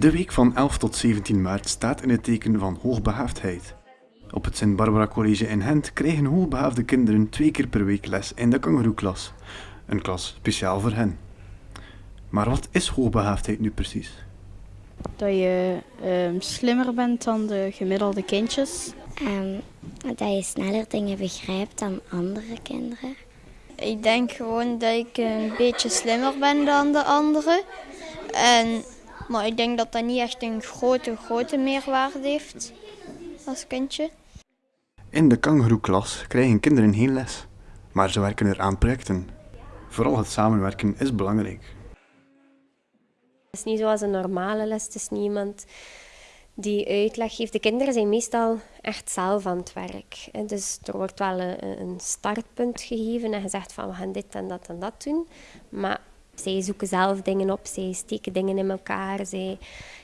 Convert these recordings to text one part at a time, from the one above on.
De week van 11 tot 17 maart staat in het teken van hoogbegaafdheid. Op het Sint-Barbara College in Gent krijgen hoogbegaafde kinderen twee keer per week les in de kangeroeklas. Een klas speciaal voor hen. Maar wat is hoogbegaafdheid nu precies? Dat je ehm, slimmer bent dan de gemiddelde kindjes. Ehm, dat je sneller dingen begrijpt dan andere kinderen. Ik denk gewoon dat ik een beetje slimmer ben dan de anderen. En, maar ik denk dat dat niet echt een grote, grote meerwaarde heeft als kindje. In de kangeroeklas krijgen kinderen geen les, maar ze werken er aan projecten. Vooral het samenwerken is belangrijk. Het is niet zoals een normale les. Het is niet iemand die uitleg geeft. De kinderen zijn meestal echt zelf aan het werk. Dus er wordt wel een, een startpunt gegeven en gezegd van we gaan dit en dat en dat doen. Maar zij zoeken zelf dingen op, zij steken dingen in elkaar, zij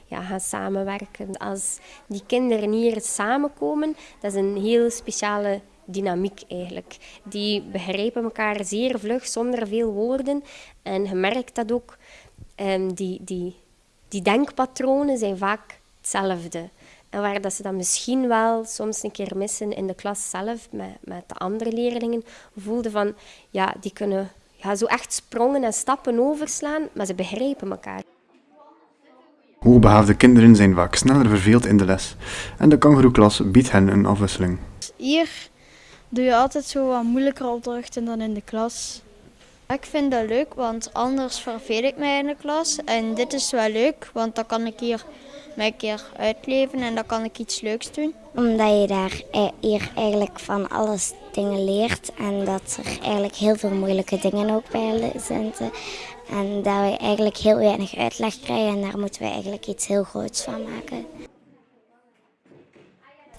ja, gaan samenwerken. Als die kinderen hier samenkomen, dat is een heel speciale dynamiek eigenlijk. Die begrijpen elkaar zeer vlug, zonder veel woorden. En je merkt dat ook, um, die, die, die denkpatronen zijn vaak hetzelfde. En waar dat ze dat misschien wel soms een keer missen in de klas zelf, met, met de andere leerlingen, voelden van, ja, die kunnen ja, zo echt sprongen en stappen overslaan, maar ze begrijpen elkaar. Hoogbegaafde kinderen zijn vaak sneller verveeld in de les en de kangeroeklas biedt hen een afwisseling. Hier doe je altijd zo wat moeilijker opdrachten dan in de klas. Ik vind dat leuk, want anders verveel ik mij in de klas. En dit is wel leuk, want dan kan ik hier mij een keer uitleven en dan kan ik iets leuks doen. Omdat je daar e- hier eigenlijk van alles dingen leert en dat er eigenlijk heel veel moeilijke dingen ook bij zitten. En dat we eigenlijk heel weinig uitleg krijgen en daar moeten we eigenlijk iets heel groots van maken.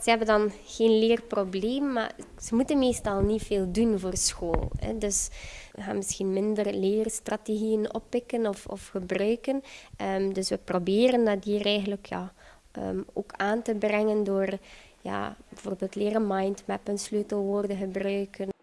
Ze hebben dan geen leerprobleem, maar ze moeten meestal niet veel doen voor school. Hè. Dus we gaan misschien minder leerstrategieën oppikken of, of gebruiken. Um, dus we proberen dat hier eigenlijk ja, um, ook aan te brengen door ja, bijvoorbeeld leren mindmappen, sleutelwoorden gebruiken.